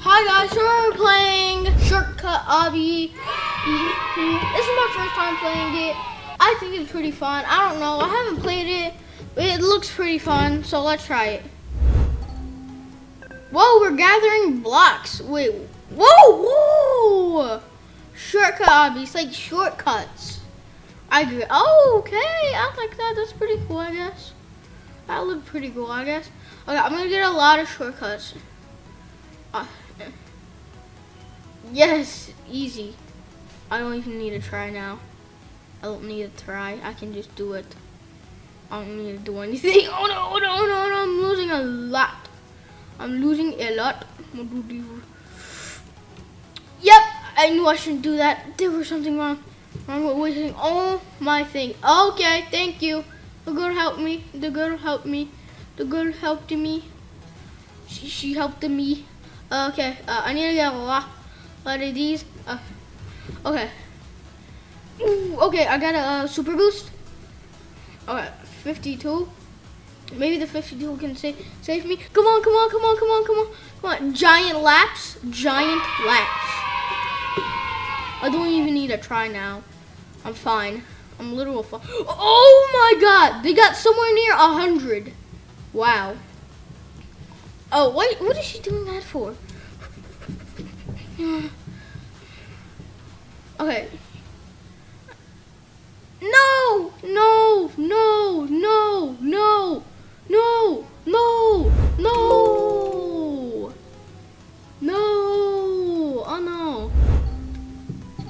Hi guys, so we're playing Shortcut Obby. This is my first time playing it. I think it's pretty fun. I don't know, I haven't played it, but it looks pretty fun, so let's try it. Whoa, we're gathering blocks. Wait, whoa, whoa! Shortcut Obby, it's like shortcuts. I agree. Oh, okay, I like that. That's pretty cool, I guess. That looked pretty cool, I guess. Okay, I'm gonna get a lot of shortcuts. Uh, yes, easy. I don't even need to try now. I don't need to try. I can just do it. I don't need to do anything. Oh no, oh no, oh no, oh no. I'm losing a lot. I'm losing a lot. Yep, I knew I shouldn't do that. There was something wrong. With wasting all my thing. Okay, thank you. The girl helped me. The girl helped me. The girl helped me. She, she helped me. Okay, uh, I need to get a lot, lot of these. Uh, okay. Ooh, okay, I got a uh, super boost. Okay, 52. Maybe the 52 can save save me. Come on, come on, come on, come on, come on, come on. Giant laps, giant laps. I don't even need to try now. I'm fine. I'm literal fine. Oh my god, they got somewhere near a hundred. Wow. Oh, wait, what is she doing that for? Okay. No, no, no, no, no, no, no, no, no, oh no.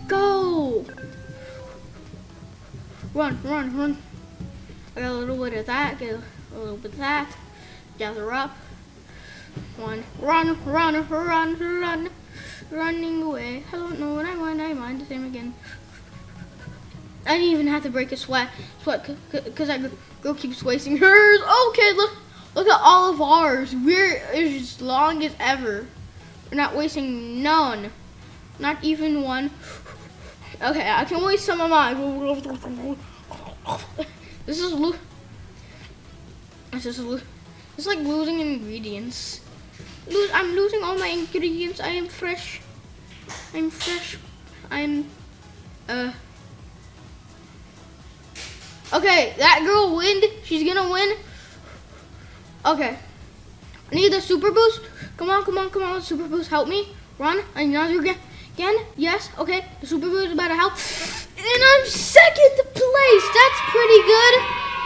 Go. Run, run, run. I got a little bit of that, get a little bit of that. Gather up. One, run, run, run, run, running away. I don't know what I want, I mind the same again. I didn't even have to break a sweat, sweat, because that girl keeps wasting hers. Okay, look, look at all of ours. We're as long as ever. We're not wasting none, not even one. Okay, I can waste some of mine. This is lo This is lo It's like losing ingredients. Lose. I'm losing all my ingredients. I am fresh. I'm fresh. I'm. Uh. Okay, that girl win. She's gonna win. Okay. I need the super boost. Come on, come on, come on. Super boost, help me. Run. I know you again. Again. Yes. Okay. The super boost is about to help. And I'm second place. That's pretty good.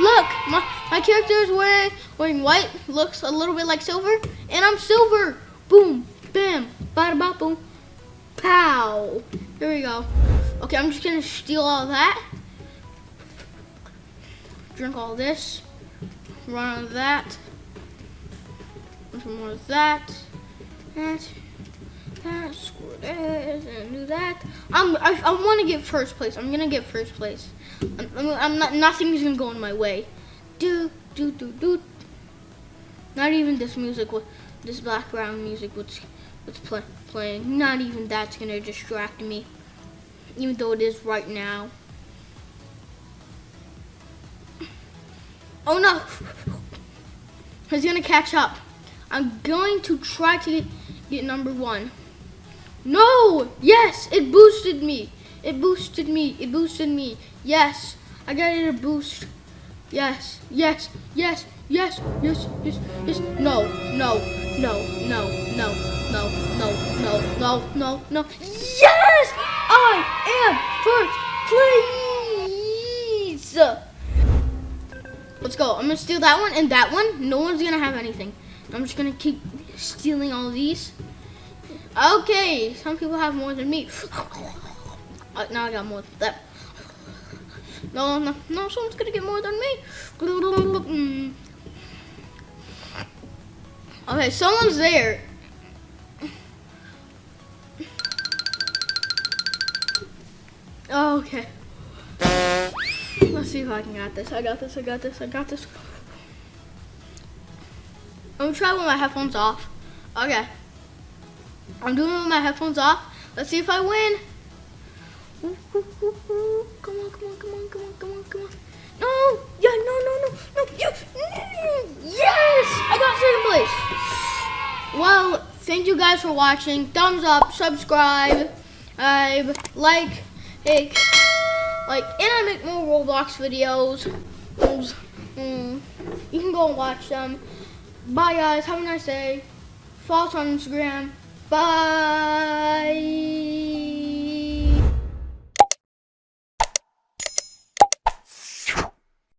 Look, my, my character is wearing wearing white. Looks a little bit like silver. And I'm silver. Boom. Bam. Bada ba boom. Pow. Here we go. Okay, I'm just gonna steal all that drink all this, run on that, some more of that, that, that, score this, and do that. I'm, I, I want to get first place. I'm gonna get first place. I'm, I'm not, nothing's gonna go in my way. Do, do, do, do. Not even this music, this background music, what's, what's play, playing. Not even that's gonna distract me, even though it is right now. Oh no! He's gonna catch up. I'm going to try to get, get number one. No! Yes! It boosted me. It boosted me. It boosted me. Yes. I got it a boost. Yes. Yes. Yes. Yes. Yes. Yes. Yes. No. No. No. No. No. No. No. No. No. No. No. Yes! I am first place! Let's go. I'm gonna steal that one and that one. No one's gonna have anything. I'm just gonna keep stealing all these. Okay, some people have more than me. Uh, now I got more than that. No, no, no, someone's gonna get more than me. Okay, someone's there. Oh, okay. Let's see if I can get this. I got this, I got this, I got this. I'm gonna try with my headphones off. Okay. I'm doing it with my headphones off. Let's see if I win. Come on, come on, come on, come on, come on, come on. No! Yeah, no, no, no, no. Yes! Yes! I got second place. Well, thank you guys for watching. Thumbs up, subscribe, uh, like, like, like, and I make more Roblox videos. Mm, you can go and watch them. Bye, guys. Have a nice day. Follow us on Instagram. Bye.